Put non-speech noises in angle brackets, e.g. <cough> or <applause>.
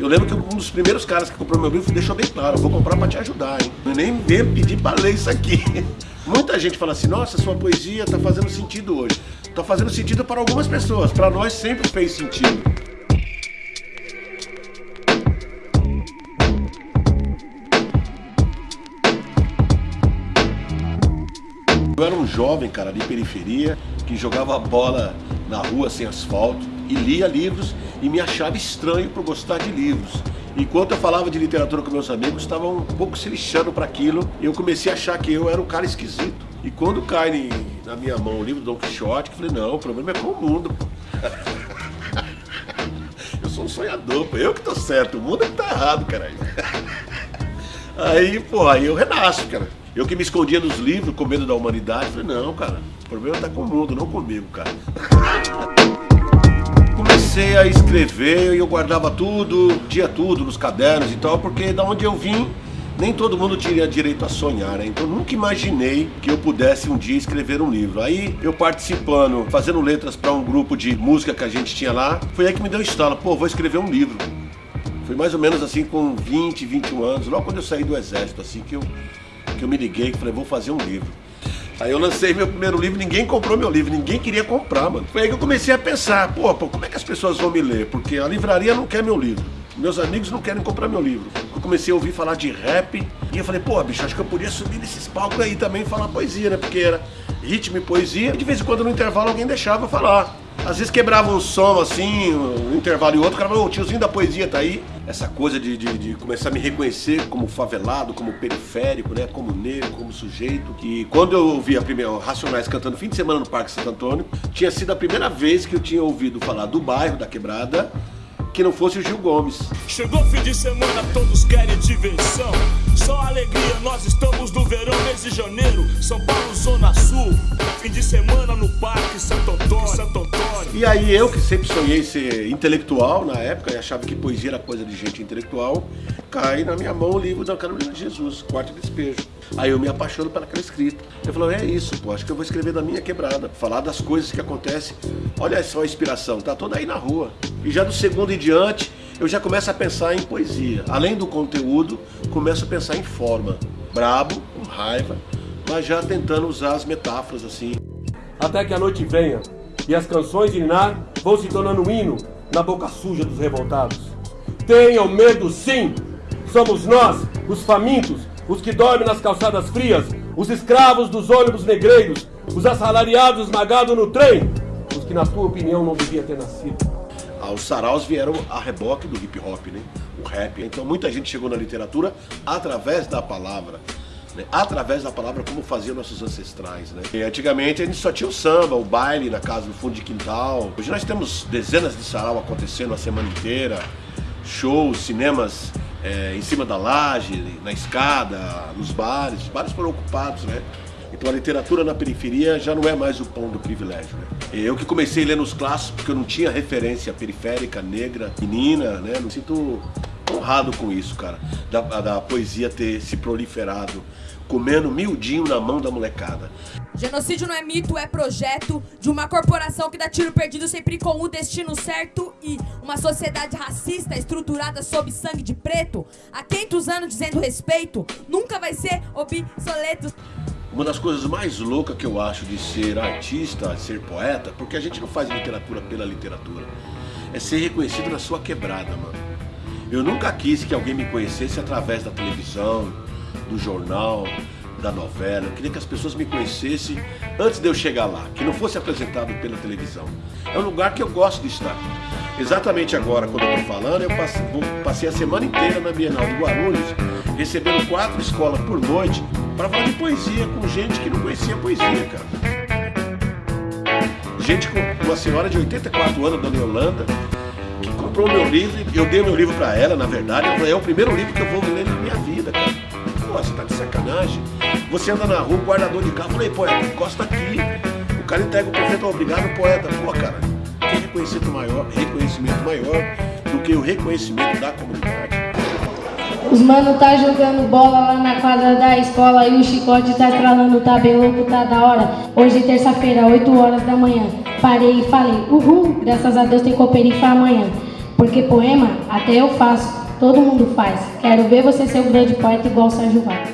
Eu lembro que um dos primeiros caras que comprou meu livro deixou bem claro, vou comprar para te ajudar, hein? Eu nem mesmo pedi para ler isso aqui. <laughs> Muita gente fala assim, nossa, sua poesia está fazendo sentido hoje. Está fazendo sentido para algumas pessoas, para nós sempre fez sentido. Eu era um jovem, cara, de periferia, que jogava bola na rua sem asfalto e lia livros e me achava estranho por gostar de livros. Enquanto eu falava de literatura com meus amigos, estavam um pouco se lixando para aquilo e eu comecei a achar que eu era um cara esquisito. E quando cai na minha mão o livro do Don Quixote, eu falei, não, o problema é com o mundo. <laughs> eu sou um sonhador, pô. eu que tô certo, o mundo é que tá errado, caralho. Aí, pô, aí eu renasço, cara. Eu que me escondia nos livros com medo da humanidade, falei, não, cara, o problema tá com o mundo, não comigo, cara. <laughs> Comecei a escrever e eu guardava tudo, dia tudo nos cadernos e tal, porque da onde eu vim, nem todo mundo tinha direito a sonhar, né? Então nunca imaginei que eu pudesse um dia escrever um livro. Aí eu participando, fazendo letras para um grupo de música que a gente tinha lá, foi aí que me deu estalo, pô, vou escrever um livro. Foi mais ou menos assim com 20, 21 anos, logo quando eu saí do exército, assim que eu, que eu me liguei e falei, vou fazer um livro. Aí eu lancei meu primeiro livro, ninguém comprou meu livro, ninguém queria comprar, mano. Foi aí que eu comecei a pensar, pô, pô, como é que as pessoas vão me ler? Porque a livraria não quer meu livro. Meus amigos não querem comprar meu livro. Eu comecei a ouvir falar de rap e eu falei, pô, bicho, acho que eu podia subir nesses palcos aí também e falar poesia, né? Porque era ritmo e poesia. E de vez em quando no intervalo alguém deixava eu falar. Às vezes quebrava um som assim, um intervalo e outro, o cara falou, o tiozinho da poesia tá aí. Essa coisa de, de, de, começar a me reconhecer como favelado, como periférico, né? Como negro, como sujeito. E quando eu ouvi a primeira Racionais cantando fim de semana no Parque Santo Antônio, tinha sido a primeira vez que eu tinha ouvido falar do bairro, da quebrada, que não fosse o Gil Gomes. Chegou fim de semana, todos querem diversão. Só alegria, nós estamos no verão, mês de janeiro, São Paulo, Zona Sul. Fim de semana no Parque Santo. E aí eu, que sempre sonhei ser intelectual na época, e achava que poesia era coisa de gente intelectual, cai na minha mão o livro da Carolina de Jesus, Quarto Despejo. Aí eu me apaixono pelaquela escrita. Eu falo, é isso, pô, acho que eu vou escrever da minha quebrada, falar das coisas que acontecem. Olha só a inspiração, tá toda aí na rua. E já do segundo em diante, eu já começo a pensar em poesia. Além do conteúdo, começo a pensar em forma. Brabo, com raiva, mas já tentando usar as metáforas assim. Até que a noite venha e as canções de Ninar vão se tornando um hino na boca suja dos revoltados. Tenham medo sim! Somos nós, os famintos, os que dormem nas calçadas frias, os escravos dos ônibus negreiros, os assalariados esmagados no trem, os que na tua opinião não devia ter nascido. Ah, os saraus vieram a reboque do hip hop, né? O rap. Então muita gente chegou na literatura através da palavra. Né? Através da palavra, como faziam nossos ancestrais. Né? E antigamente a gente só tinha o samba, o baile na casa do fundo de quintal. Hoje nós temos dezenas de sarau acontecendo a semana inteira, shows, cinemas é, em cima da laje, na escada, nos bares. Bares foram ocupados, né? Então a literatura na periferia já não é mais o pão do privilégio. Né? Eu que comecei lendo os clássicos porque eu não tinha referência periférica, negra, menina, né? Me sinto honrado com isso, cara. Da, da poesia ter se proliferado, comendo miudinho na mão da molecada. Genocídio não é mito, é projeto de uma corporação que dá tiro perdido sempre com o destino certo e uma sociedade racista estruturada sob sangue de preto, há 500 anos dizendo respeito, nunca vai ser obsoleto. Uma das coisas mais loucas que eu acho de ser artista, ser poeta, porque a gente não faz literatura pela literatura, é ser reconhecido na sua quebrada, mano. Eu nunca quis que alguém me conhecesse através da televisão, do jornal, da novela. Eu queria que as pessoas me conhecessem antes de eu chegar lá, que não fosse apresentado pela televisão. É um lugar que eu gosto de estar. Exatamente agora, quando eu estou falando, eu passei, a semana inteira na Bienal do Guarulhos, recebendo quatro escolas por noite para falar de poesia com gente que não conhecia poesia, cara. Gente com uma senhora de 84 anos, Dona Yolanda, comprou meu livro, eu dei meu livro para ela, na verdade, é o primeiro livro que eu vou ler na minha vida, cara. Pô, você tá de sacanagem. Você anda na rua, guardador de carro, falei, poeta, encosta aqui. O cara entrega o profeta, obrigado, poeta. Pô, cara, tem reconhecimento maior, reconhecimento maior do que o reconhecimento da comunidade. Os mano tá jogando bola lá na quadra da escola e o chicote tá estralando, tá bem louco, tá da hora. Hoje terça-feira, 8 horas da manhã. Parei e falei, uhul, graças a Deus tem cooperifa amanhã. Porque poema até eu faço, todo mundo faz. Quero ver você ser um grande poeta igual Sérgio Vaz.